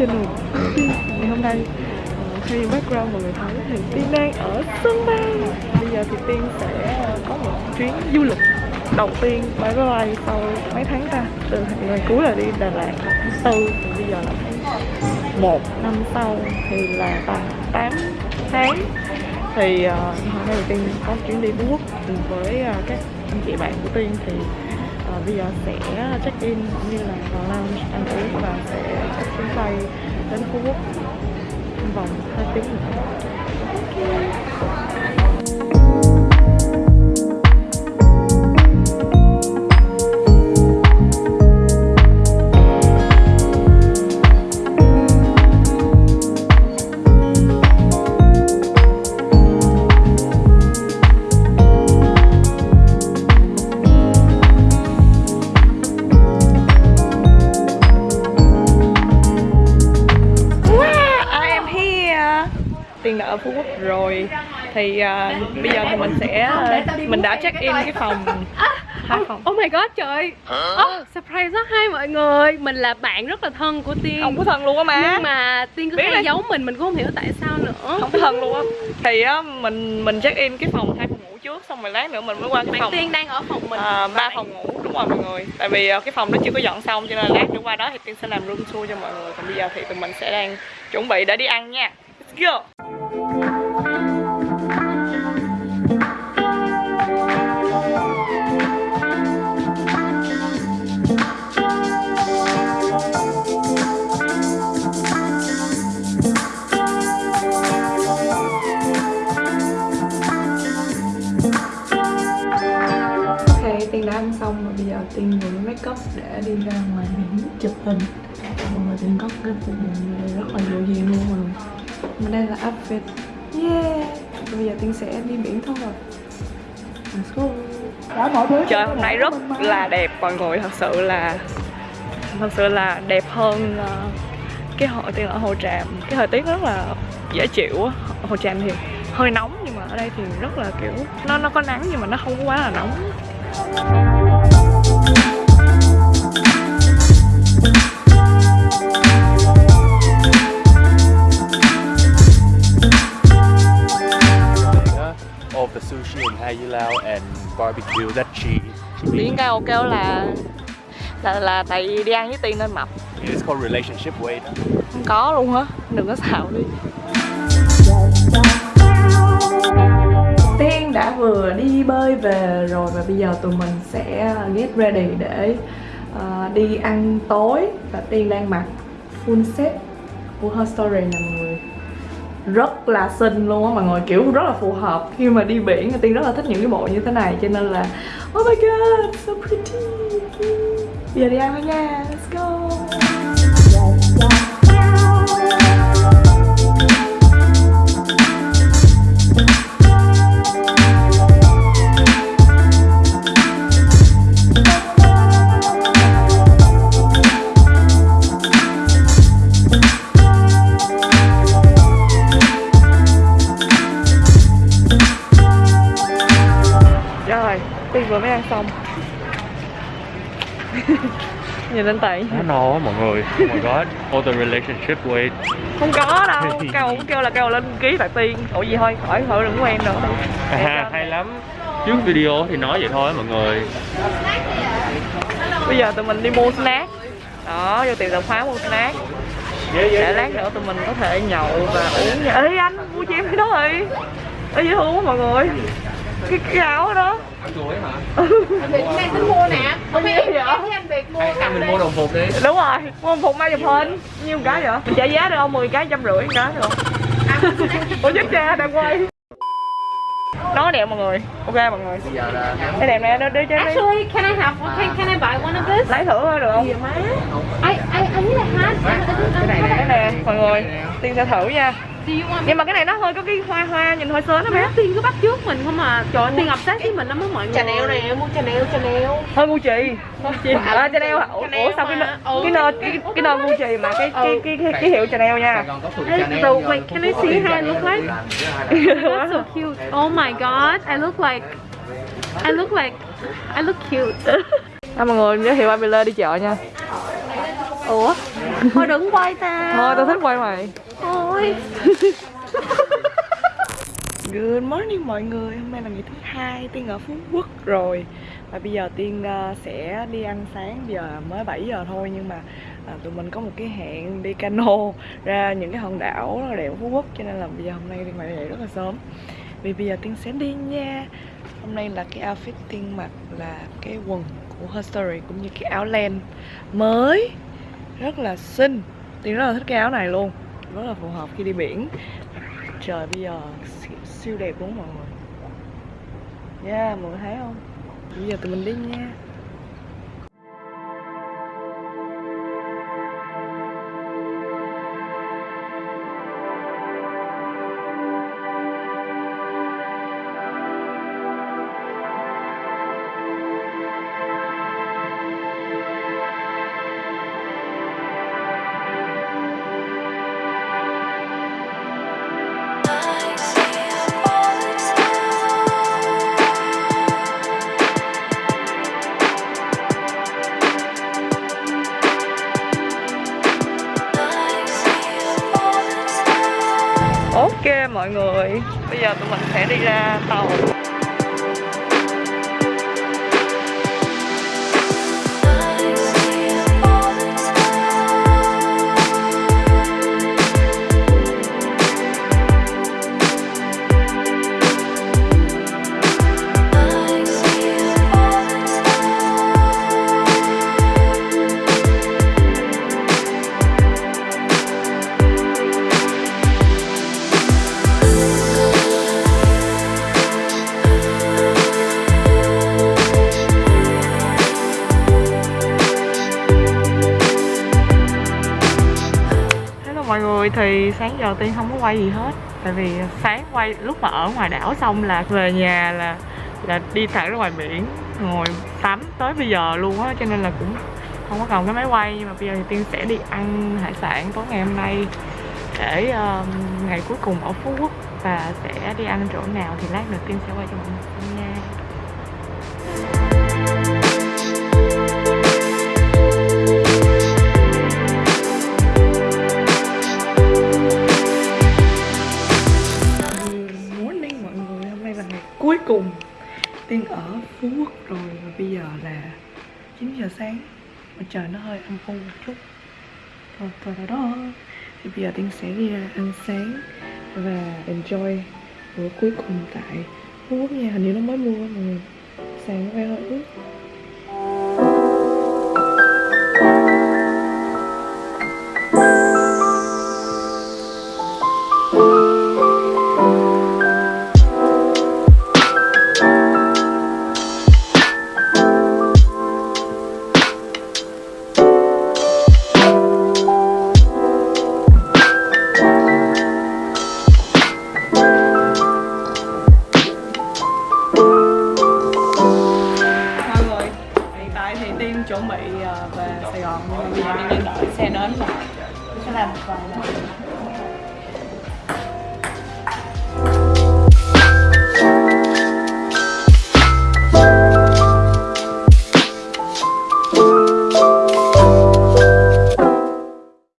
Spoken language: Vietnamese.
channel Tiên Ngày hôm nay ờ, khi Theo background mọi người thấy thì Tiên đang ở sân bay. Bây giờ thì Tiên sẽ ờ, có một chuyến du lịch đầu tiên máy bay sau mấy tháng ta. Từ ngày cuối là đi Đà Lạt. Tháng tư Bây giờ là tháng 1 năm sau thì là tầm 8 tháng thì uh, hôm nay thì tiên có chuyến đi phú quốc cùng với uh, các anh chị bạn của tiên. Thì à, bây giờ sẽ ờ, check in cũng như là vào lounge ăn uống và sẽ check chuyến bay đến phú quốc vòng 2 tiếng nữa okay. Ở Phú Quốc rồi. Thì uh, bây giờ thì mình sẽ Mình đã check in cái phòng. Hai phòng. Oh my god trời. Oh, Surprise đó hai mọi người. Mình là bạn rất là thân của Tiên. Không có thân luôn á má. Nhưng mà Tiên cứ Biết hay giấu mình Mình cũng không hiểu tại sao nữa. Không có thân luôn á. Thì á, mình mình check in cái phòng hai phòng ngủ trước Xong rồi lát nữa mình mới qua cái Bạn phòng Tiên đang ở phòng mình. à, ba phòng ngủ. Đúng rồi mọi người. Tại vì à, cái phòng đó chưa có dọn xong cho nên là lát nữa qua đó thì tiên sẽ làm room tour cho mọi người. Còn bây giờ thì tụi mình sẽ đang chuẩn bị để đi ăn nha. Let's go Ok, Mà đây là outfit Yeah. Bây giờ Tiên sẽ đi biển thôi. Go. Trời hôm nay rất là đẹp. Mọi người Thật sự là Thật sự là đẹp hơn ờ, cái hội tiên ở Hồ Tràm. Cái thời tiết rất là dễ chịu á. Hồ Tràm thì hơi nóng nhưng mà ở đây thì rất là kiểu nó nó có nắng nhưng mà nó không có quá là nóng of the sushi in Hai Lao and barbecue. That she, she Tiếng cao kêu là là là tại vì đi ăn với tiên nên mập. It's called relationship weight. không có luôn hả đừng có xạo đi. Tiên đã vừa đi bơi về rồi và bây giờ tụi mình sẽ get ready để ờ, đi ăn tối. Và Tiên đang mặc full set của Her Story nè mọi người rất là xinh luôn á, mọi người. Kiểu rất là phù hợp khi mà đi biển. Tiên rất là thích những cái bộ như thế này, cho nên là oh my god, so pretty bây giờ đi ăn thôi nha. Let's go. Xong Nhìn lên tay Nó mọi người. Oh my god. All the relationship weight. Không có đâu, kêu kêu là kêu lên ký tại Tiên. Ủa gì thôi, khỏi khỏi đừng quen nữa. À, hay lắm. Trước video thì nói vậy thôi mọi người. Bây giờ tụi mình đi mua snack. Đó, vô tiệm tạp hóa mua snack. Để lát nữa tụi mình có thể nhậu và uống. Ê anh, mua cho em cái đó rồi Ê dễ thương quá mọi người Cái, cái áo đó Việt Nam tính mua nè Không biết vậy? em thấy anh Việt mua cầm mình mua đồng phục đi. Đúng rồi, mua một phục mai chụp hình Nhiêu một cái vậy? Mình trả giá được không? 10 cái, trăm rưỡi cái được không? Ủa chết cha, đang quay Nó đẹp mọi người Ok mọi người Cái đẹp nè, đưa đưa cho em đi Actually, can I have one? Can, can I buy one of this? Lấy thử thôi được không? I, I, I need a hat. Cái này nè, cái nè, mọi người Tiên sẽ thử nha Nhưng mà cái này nó hơi có cái hoa hoa, nhìn hơi sến đó bé Tiên cứ bắt trước mình không à. Trời ơi, Tiên obsessed với mình lắm á mọi người. Chanel nè, mua Chanel, Chanel. Hơi Gucci Gucci À Chanel? Ủa, ủa sao cái cái nơ cái cái nơ Gucci mà cái cái cái cái, cái hiệu Chanel nha. So, wait, can I see how I look like? That's so cute. Oh my god, I look like... I look like... I look cute. À, mọi người giới thiệu Abela đi chợ nha. Ủa? thôi đừng quay ta. Thôi tao thích quay mày ơi Good morning mọi người, hôm nay là ngày thứ hai Tiên ở Phú Quốc rồi. Và bây giờ Tiên ờ, sẽ đi ăn sáng, bây giờ mới 7 giờ thôi Nhưng mà à, tụi mình có một cái hẹn đi cano ra những cái hòn đảo rất là đẹp ở Phú Quốc Cho nên là bây giờ hôm nay Tiên phải dậy rất là sớm. Vì bây giờ Tiên sẽ đi nha. Hôm nay là cái outfit Tiên mặc là cái quần của Her Story cũng như cái áo len mới. Rất là xinh. Tiên rất là thích cái áo này luôn. Rất là phù hợp khi đi biển. Trời bây giờ siêu, siêu đẹp không mọi người? Yeah, mọi người thấy không? Bây giờ tụi mình đi nha. Ok mọi người Bây giờ tụi mình sẽ đi ra tàu. Thì sáng giờ Tiên không có quay gì hết. Tại vì sáng quay lúc mà ở ngoài đảo xong là về nhà là là đi thẳng ra ngoài biển ngồi tắm tới bây giờ luôn á cho nên là cũng không có cần cái máy quay. Nhưng mà bây giờ thì Tiên sẽ đi ăn hải sản tối ngày hôm nay để um, ngày cuối cùng ở Phú Quốc và sẽ đi ăn chỗ nào thì lát nữa Tiên sẽ quay cho mọi người xem nha. Cùng. Tiên ở Phú Quốc rồi và bây giờ là 9 giờ sáng Mà trời nó hơi âm u một chút. Rồi đó, đó, đó. Thì bây giờ Tiên sẽ đi ra ăn sáng và enjoy bữa cuối cùng tại Phú Quốc nha. Hình như nó mới mua mà người. Sàn nó hơi ướt xe đến rồi Tiên sẽ làm một vài lần